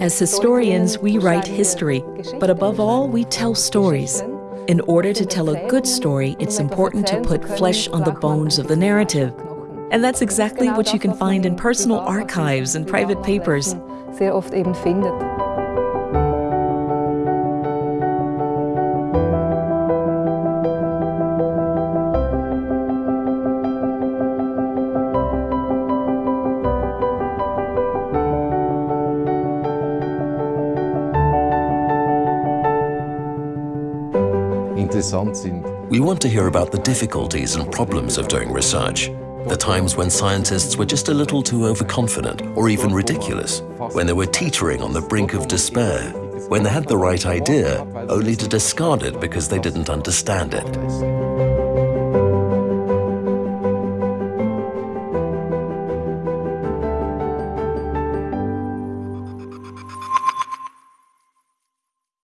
As historians, we write history, but above all, we tell stories. In order to tell a good story, it's important to put flesh on the bones of the narrative. And that's exactly what you can find in personal archives and private papers. We want to hear about the difficulties and problems of doing research, the times when scientists were just a little too overconfident or even ridiculous, when they were teetering on the brink of despair, when they had the right idea only to discard it because they didn't understand it.